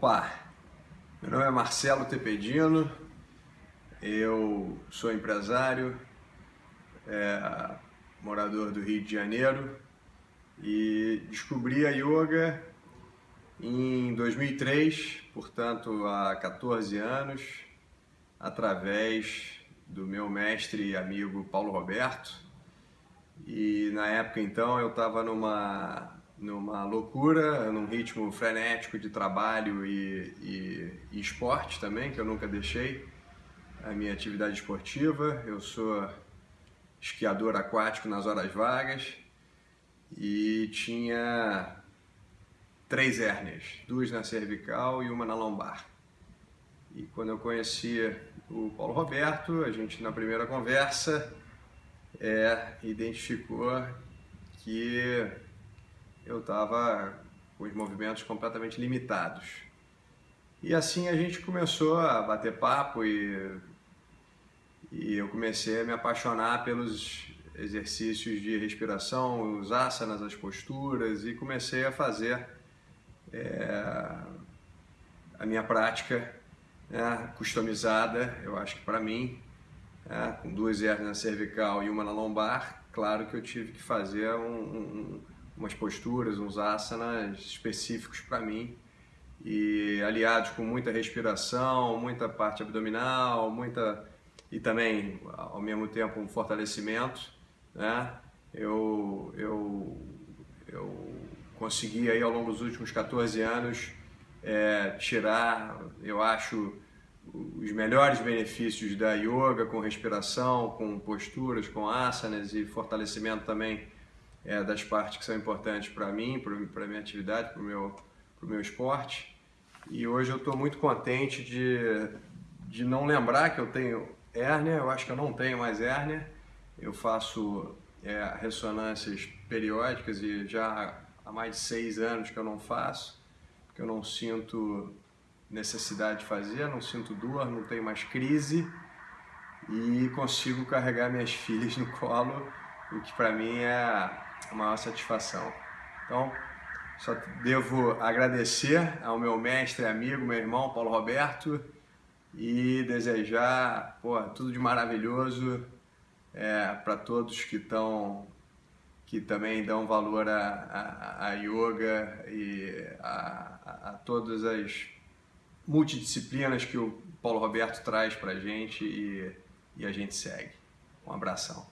Opa! Meu nome é Marcelo Tepedino, eu sou empresário, é, morador do Rio de Janeiro e descobri a yoga em 2003, portanto há 14 anos, através do meu mestre e amigo Paulo Roberto. E na época então eu estava numa numa loucura, num ritmo frenético de trabalho e, e, e, esporte também, que eu nunca deixei a minha atividade esportiva. Eu sou esquiador aquático nas horas vagas e tinha três hérnias, duas na cervical e uma na lombar. E quando eu conheci o Paulo Roberto, a gente na primeira conversa é, identificou que eu estava com os movimentos completamente limitados. E assim a gente começou a bater papo e, e eu comecei a me apaixonar pelos exercícios de respiração, os asanas, as posturas e comecei a fazer é, a minha prática né, customizada, eu acho que para mim, é, com duas hernias na cervical e uma na lombar, claro que eu tive que fazer um, um umas posturas, uns asanas específicos para mim e aliados com muita respiração, muita parte abdominal, muita e também ao mesmo tempo um fortalecimento, né? Eu eu eu consegui aí ao longo dos últimos 14 anos é, tirar, eu acho, os melhores benefícios da yoga com respiração, com posturas, com asanas e fortalecimento também é, das partes que são importantes para mim, para a minha atividade, para o meu, meu esporte. E hoje eu estou muito contente de, de não lembrar que eu tenho hérnia, eu acho que eu não tenho mais hérnia. Eu faço é, ressonâncias periódicas e já há mais de seis anos que eu não faço, porque eu não sinto necessidade de fazer, não sinto dor, não tenho mais crise e consigo carregar minhas filhas no colo, o que para mim é a maior satisfação. Então, só devo agradecer ao meu mestre, amigo, meu irmão Paulo Roberto e desejar pô, tudo de maravilhoso é, para todos que estão que também dão valor a, yoga e a, a, a, todas as multidisciplinas que o Paulo Roberto traz para a gente e, e a gente segue. Um abração.